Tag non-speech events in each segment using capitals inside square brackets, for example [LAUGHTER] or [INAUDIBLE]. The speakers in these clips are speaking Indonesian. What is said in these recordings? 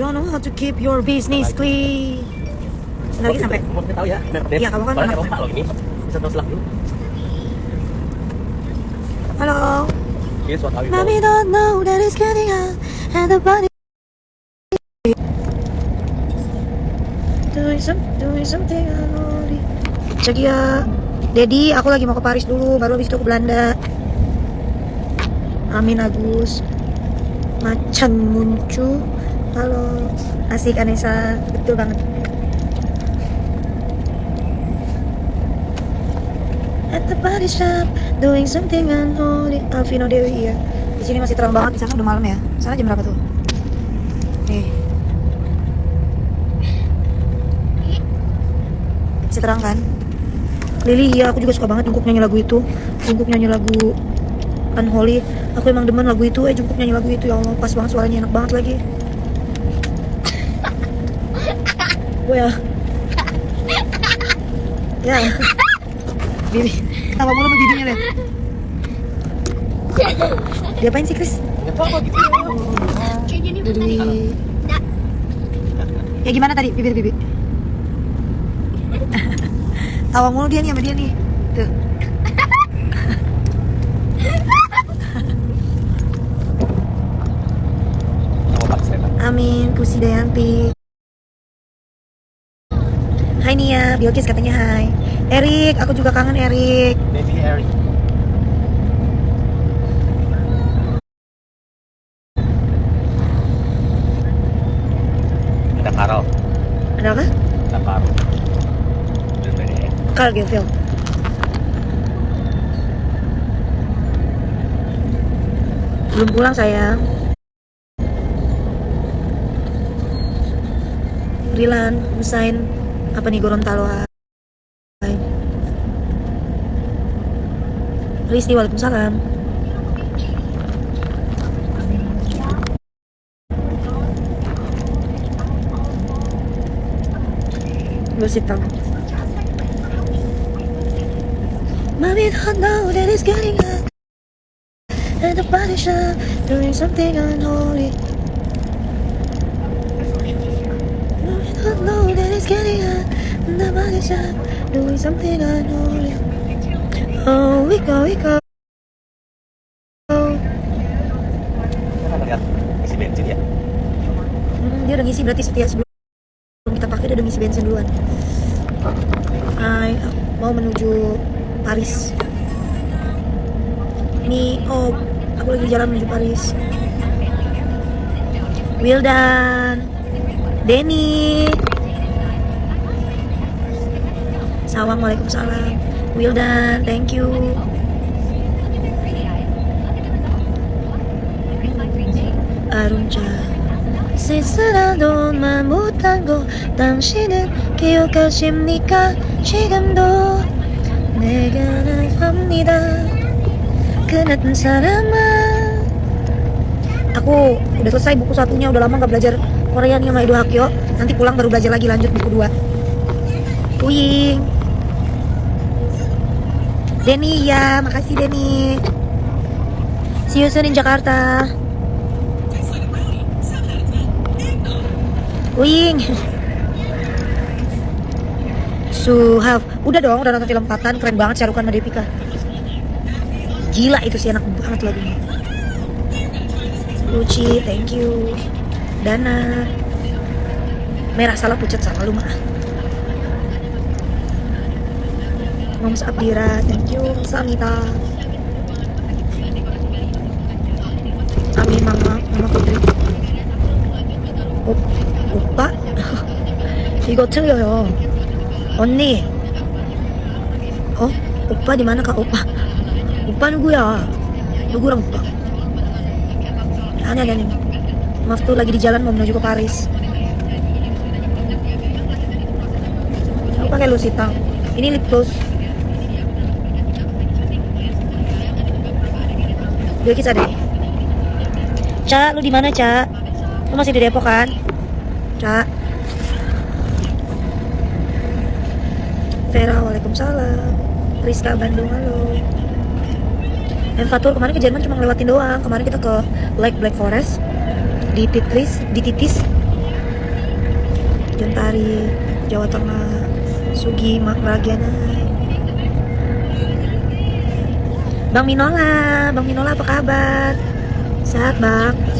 don't know how to keep your business clean. Bentar lagi sampai. Kamu tahu ya. Iya, kamu kan anak- Eropa loh ini. Bisa terus dulu. Halo. Here's what I will Mommy don't know that it's getting out and the body doing some doing something unholy. Cegia, Dedi, aku lagi mau ke Paris dulu, baru habis itu ke Belanda. Amin Agus, Macan Muncu, halo, asik Anessa, betul banget. At the body shop, doing something unholy. Alvino Dewi ya. Di sini masih terang banget, di sana udah malam ya. Sana jam berapa tuh? Nih. Masih terang kan? Lili, iya aku juga suka banget Jungkook nyanyi lagu itu. Jungkook nyanyi lagu Unholy. Aku emang demen lagu itu, eh Jungkook nyanyi lagu itu ya Allah, pas banget suaranya enak banget lagi. Ya. Ya. Bibi, tawa mulu bibinya deh. Diapain sih Chris? Tahu apa gitu. Dari... Dak. Ya gimana tadi bibir bibi? Tawa mulu dia nih sama dia nih. Tuh. Amin, Kusi Dayanti. Hai Nia, Bilkis katanya hai. Erik, aku juga kangen Erik. Baby Eric. Ada Carol. Ada apa? Ada beda ya. Carl Gefil. Belum pulang sayang. Rilan, Husain, apa nih Gorontalo? Risti, Waalaikumsalam. Gosip tahu Mommy don't it's getting hot the body shop doing something unholy Oh, we go, we go isi bensin ya. Hmm, dia udah ngisi berarti setiap sebelum kita pakai dia udah ngisi bensin duluan. Aku mau menuju Paris. Ini, oh, aku lagi jalan menuju Paris. Wildan, Denny, Sawang, Waalaikumsalam. Wildan, thank you. Arunca. 쓸쓸한 만 못한 거 당신은 기억하십니까 지금도 내가 합니다 그 나쁜 사람아 aku udah selesai buku satunya udah lama nggak belajar Korea nih sama Edo Hakyo nanti pulang baru belajar lagi lanjut buku dua Uying Denny ya makasih Denny. See you soon in Jakarta. Wing. Suhaf Udah dong, udah nonton film Patan Keren banget Syarukan sama Devika Gila itu sih enak banget lagunya. Luci, thank you. Dana. Merah salah pucat salah lu mah Moms Abdira, thank you Samita Amin Mama, Mama Putri 오, 오빠? 이거 틀려요. 언니. 어? 오빠 di mana kak opa? Opa 누구야? 누구랑 opa? Aneh aneh. Maaf tuh lagi di jalan mau menuju ke Paris. Aku pakai Lusita. Ini lip gloss. Dia kisah deh. Ca, lu di mana, Ca? Lu masih di Depok kan? Ca. Vera, waalaikumsalam. Rizka Bandung, halo. Dan Fatur kemarin ke Jerman cuma ngelewatin doang. Kemarin kita ke Lake Black Forest di Titlis, di Titis. Jontari, Jawa Tengah, Sugi, Mak Ragiana. Bang Minola, Bang Minola apa kabar? Sehat bang?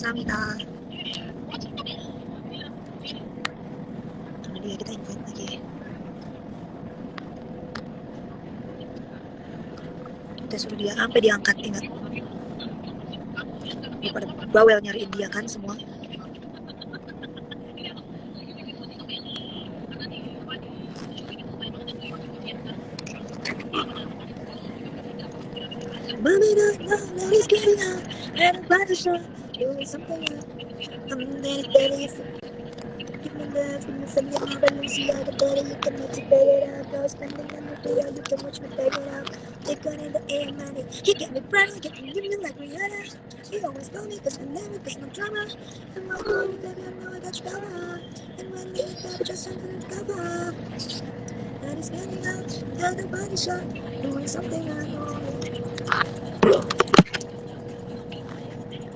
Sarangnya. Samita. Karena dia kita invite lagi. Kita suruh dia sampai diangkat ingat. Daripada bawel nyariin dia kan semua. No, no, no, getting out. And I'm about to show you something up. I'm there. Give me love, give me of but better you can make to it the day, you can watch me pay it out. Take on in the air. He get me proud, get me living like Rihanna. He always told me, cause I never, cause drama. And my home, baby, I know I got you covered. And when you baby, just under the cover. That is standing out, tell the body shot, doing something I know.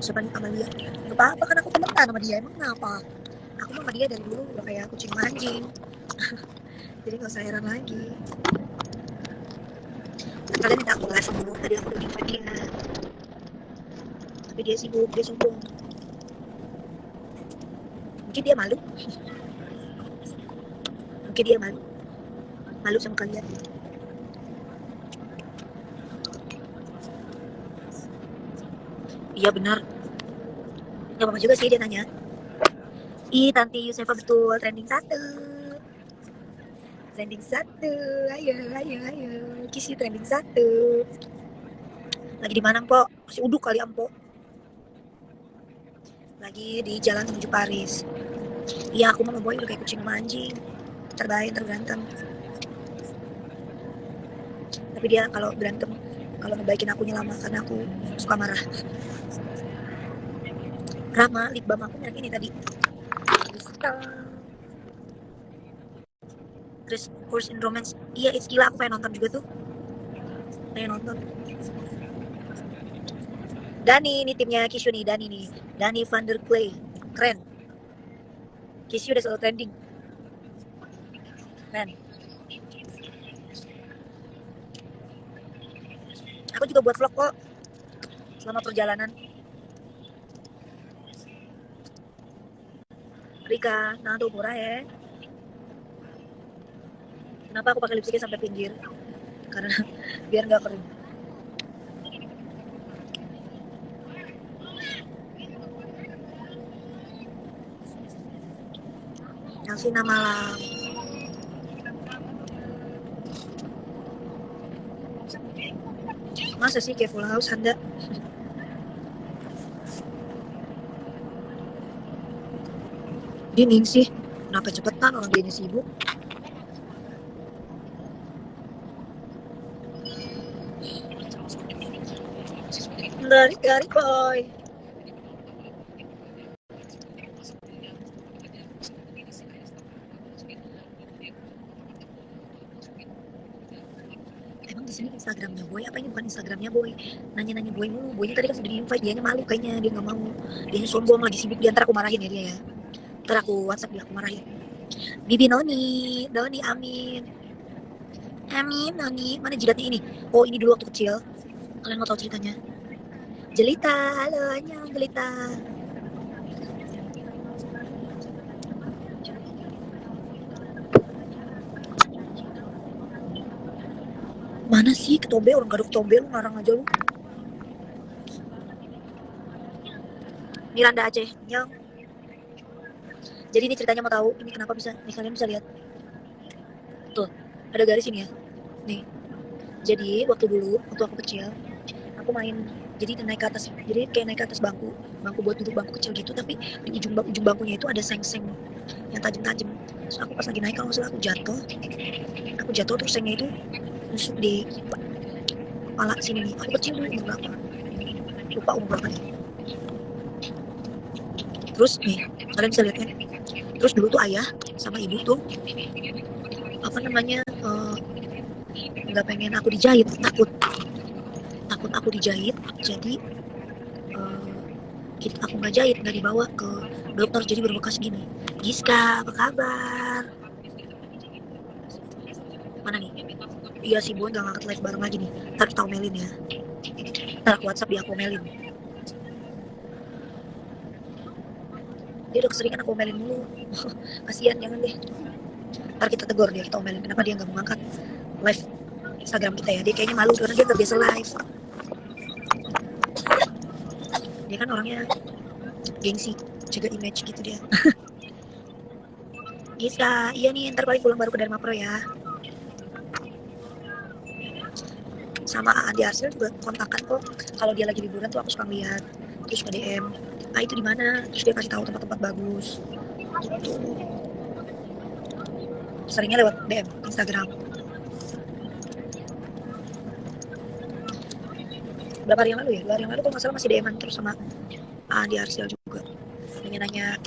Siapa nih Amalia? Gak apa-apa kan aku temenan sama dia, emang kenapa? Aku sama dia dari dulu udah kayak kucing manjing. [LAUGHS] Jadi gak usah heran lagi. Kalian minta aku live dulu, tadi aku udah infokin. Tapi dia sibuk, dia sombong. Mungkin dia malu. [LAUGHS] Mungkin dia malu. Malu sama kalian. Iya benar. Gak apa-apa juga sih dia nanya. Ih, Tanti Yusefa betul trending satu. Trending satu. Ayo, ayo, ayo. Kisi trending satu. Lagi di mana, Mpok? Masih uduk kali, Mpok. Lagi di jalan menuju Paris. Iya, aku mau boy udah kayak kucing sama anjing. Terbaik, terberantem. Tapi dia kalau berantem, kalau ngebaikin akunya lama karena aku suka marah. Rama, lip balm aku merek ini tadi. Crystal. Terus Course in Romance. Iya, it's gila aku pengen nonton juga tuh. Pengen nonton. Dani, ini timnya Kishu nih, Dani nih. Dani Van der Clay. Keren. Kishu udah selalu trending. Keren. Aku juga buat vlog kok. Selama perjalanan. Rika, nah tuh murah ya. Kenapa aku pakai lipstiknya sampai pinggir? Karena [LAUGHS] biar nggak kering. Alvina malam. Masa sih kayak full house Anda? Dinding sih. Kenapa cepetan orang dia sibuk? Dari dari boy. Emang di sini Instagramnya boy? Apa ini bukan Instagramnya boy? Nanya-nanya boy mulu. Boynya tadi kan sudah di invite dia malu kayaknya. Dia nggak mau. Dia sombong lagi sibuk. Dia ntar aku marahin ya dia ya ntar aku WhatsApp dia aku marahin. Bibi Noni. Noni Amin. Amin Noni. Mana jidatnya ini? Oh ini dulu waktu kecil. Kalian mau tahu ceritanya? Jelita. Halo annyeong Jelita. Mana sih? Ketobe orang gak ada ketobe lu ngarang aja lu. Miranda Aceh yang jadi ini ceritanya mau tahu ini kenapa bisa nih kalian bisa lihat? Tuh ada garis ini ya. Nih. Jadi waktu dulu waktu aku kecil aku main jadi naik ke atas. Jadi kayak naik ke atas bangku bangku buat duduk bangku kecil gitu. Tapi di ujung ujung bangkunya itu ada seng-seng yang tajam-tajam. Terus aku pas lagi naik kalau salah aku jatuh. Aku jatuh terus sengnya itu nusuk di kepala sini. Nih aku kecil dulu umur berapa? Lupa umur berapa. Terus nih kalian bisa lihat kan terus dulu tuh ayah sama ibu tuh apa namanya eh, nggak pengen aku dijahit takut. Takut aku dijahit jadi kita aku nggak jahit nggak dibawa ke dokter jadi berbekas gini. Giska apa kabar? Mana nih? Iya sih boy nggak ngangkat live bareng lagi nih. Ntar kita omelin ya. Ntar aku whatsapp dia aku omelin dia udah keseringan aku omelin dulu [LAUGHS] kasihan jangan deh. Ntar kita tegur dia kita omelin. Kenapa dia nggak mau ngangkat live Instagram kita ya? Dia kayaknya malu karena dia terbiasa live. Dia kan orangnya gengsi jaga image gitu dia. [LAUGHS] Giska, iya nih ntar balik pulang baru ke Dharma Pro ya. Sama Andi Arsil juga kontakan kok. Kalau dia lagi liburan tuh aku suka lihat terus ke DM ah itu di mana? Terus dia kasih tahu tempat-tempat bagus gitu. Seringnya lewat DM Instagram. Berapa hari yang lalu ya? Dua hari yang lalu kalau nggak salah masih DM terus sama Andi Arsil juga. Nanya-nanya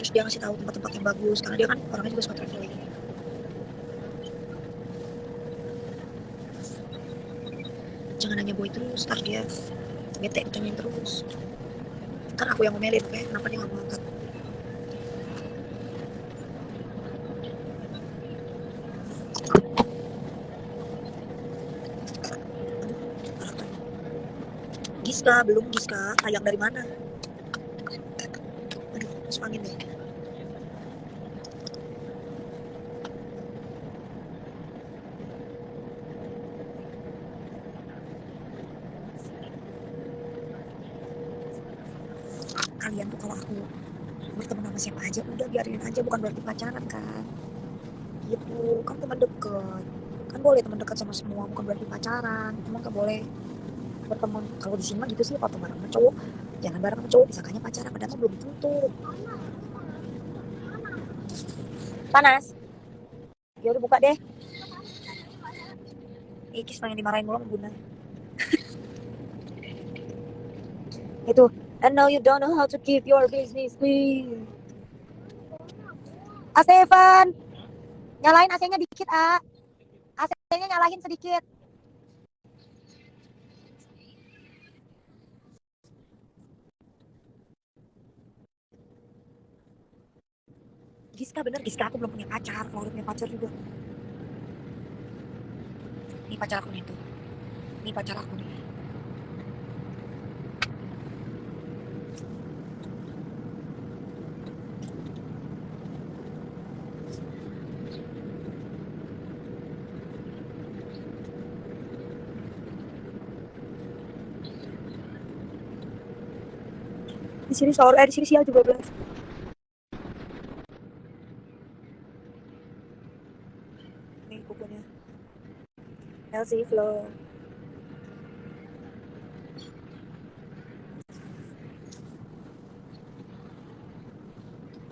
terus dia ngasih tahu tempat-tempat yang bagus karena dia kan orangnya juga suka traveling. Jangan nanya boy terus ntar dia bete ditanyain terus. Ntar aku yang ngomelin kayak kenapa dia nggak mau Giska belum Giska ayam dari mana kalian tuh kalau aku berteman sama siapa aja udah biarin aja bukan berarti pacaran kan? Gitu. Kan teman deket. Kan boleh teman dekat sama semua bukan berarti pacaran. Cuma kan boleh berteman kalau di sini mah gitu sih kalau bareng sama cowok jangan bareng sama cowok disangkanya pacaran padahal belum tentu. Panas. Ya udah buka deh. Ikis pengen dimarahin mulu bunda. [LAUGHS] Itu and now you don't know how to keep your business clean Ah Stefan nyalain AC-nya dikit ah AC-nya nyalahin sedikit. Giska bener Giska aku belum punya pacar. Kalau udah punya pacar juga. Ini pacar aku nih tuh. Ini pacar aku nih di sini sore eh di sini siang juga belas. Nih kukunya Elsie Flo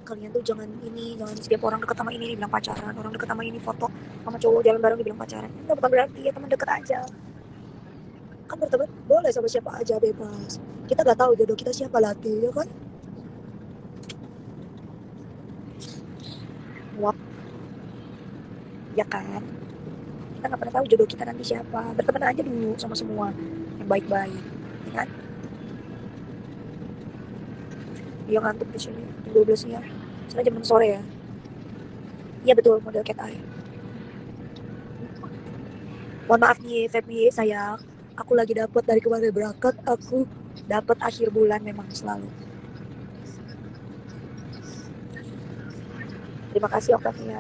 kalian tuh jangan ini jangan setiap orang deket sama ini dibilang pacaran. Orang deket sama ini foto sama cowok jalan bareng dibilang pacaran. Itu bukan berarti ya teman deket aja kan berteman boleh sama siapa aja bebas. Kita nggak tahu jodoh kita siapa lagi ya kan? Wah. Ya kan? Kita nggak pernah tahu jodoh kita nanti siapa. Berteman aja dulu sama semua yang baik-baik ya kan? Dia ngantuk di sini jam 12 siang. Sana jam 6 sore ya. Iya betul model cat eye. Mohon maaf nih Feby sayang aku lagi dapat dari kemarin berangkat aku dapat akhir bulan memang selalu. Terima kasih Octavia.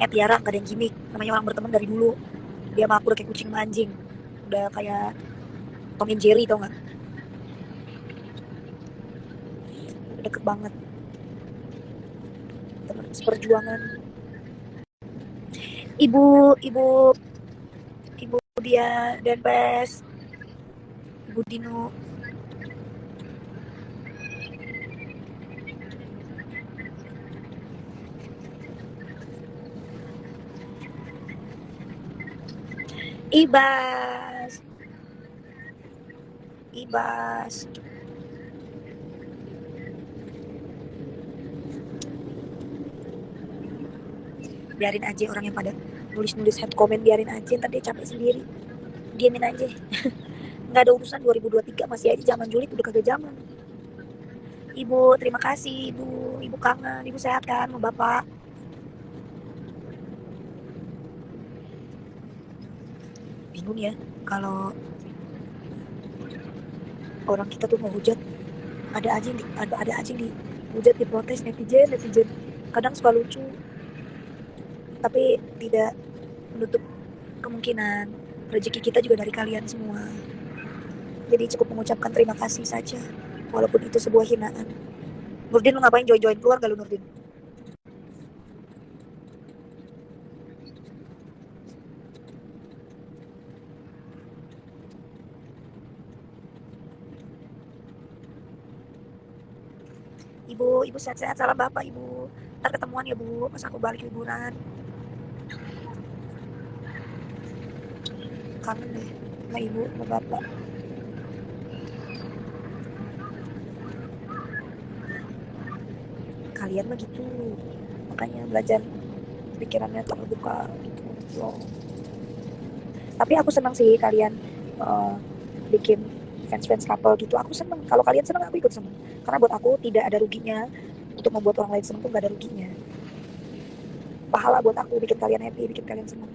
Eh Tiara gak ada yang gimmick. Namanya orang berteman dari dulu. Dia sama aku udah kayak kucing sama anjing udah kayak Tom and Jerry tau gak Udah deket banget. Teman seperjuangan. Ibu ibu ibu dia dan Pes ibu Dino. Ibas. Ibas biarin aja orang yang pada nulis-nulis head comment biarin aja ntar dia capek sendiri. Diamin aja. [LAUGHS] Nggak ada urusan 2023 masih aja zaman julid udah kagak zaman. Ibu terima kasih ibu. Ibu kangen ibu sehat kan sama bapak. Bingung ya kalau orang kita tuh mau hujat ada aja yang di, ada, ada aja di hujat diprotes netizen netizen. Kadang suka lucu tapi tidak menutup kemungkinan rezeki kita juga dari kalian semua. Jadi cukup mengucapkan terima kasih saja walaupun itu sebuah hinaan. Nurdin lu ngapain join-join keluar gak lu Nurdin? Ibu, ibu sehat-sehat. Salam bapak ibu. Ntar ketemuan ya bu, pas aku balik liburan. Kangen deh sama ibu, sama bapak. Kalian mah gitu, makanya belajar pikirannya terbuka gitu loh. Tapi aku senang sih kalian uh, bikin fans-fans couple gitu. Aku seneng. Kalau kalian seneng, aku ikut seneng karena buat aku tidak ada ruginya untuk membuat orang lain seneng tuh gak ada ruginya pahala buat aku bikin kalian happy bikin kalian seneng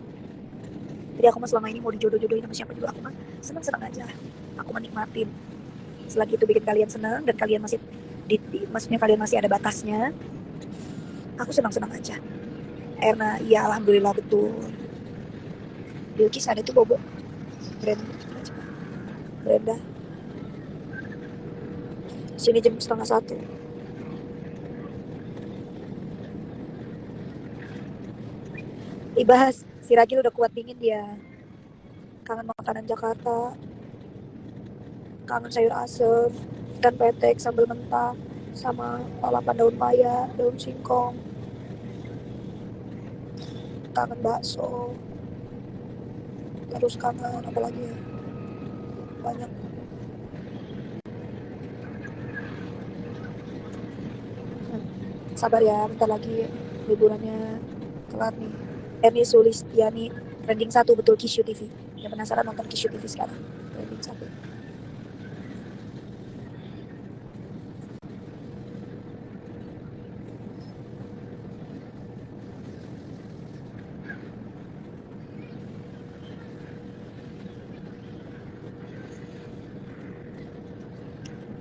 jadi aku mah selama ini mau dijodoh-jodohin sama siapa juga aku mah seneng-seneng aja. Aku menikmatin. Selagi itu bikin kalian seneng dan kalian masih di, di- maksudnya kalian masih ada batasnya aku senang-senang aja. Erna iya alhamdulillah betul. Bilkis ada tuh bobo. Brenda. Brenda. Sini jam setengah satu Ibas si Ragil udah kuat dingin dia. Kangen makanan Jakarta. Kangen sayur asem ikan petek sambal mentah sama lalapan daun paya daun singkong. Kangen bakso. Terus kangen apa lagi ya? Banyak. Sabar ya bentar lagi liburannya kelar nih Erni Sulistiani trending satu betul Kishu TV yang penasaran nonton Kishu TV sekarang trending satu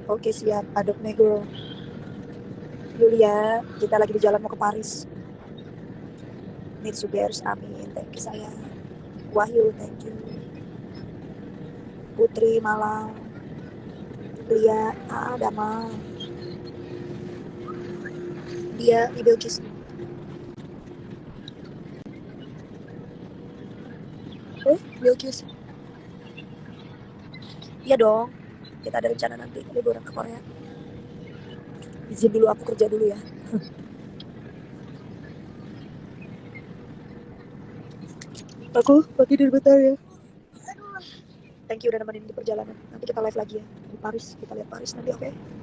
Oke siap, Adopt Negro. Yulia, kita lagi di jalan mau ke Paris. Mitsubers, amin. Thank you saya. Wahyu, thank you. Putri Malang. Lia, ah, Dama. Dia di. Eh, Bilkis. Iya dong. Kita ada rencana nanti liburan ke Korea. Izin dulu aku kerja dulu ya. [LAUGHS] aku mau tidur bentar ya. Thank you udah nemenin di perjalanan. Nanti kita live lagi ya. Di Paris kita lihat Paris nanti oke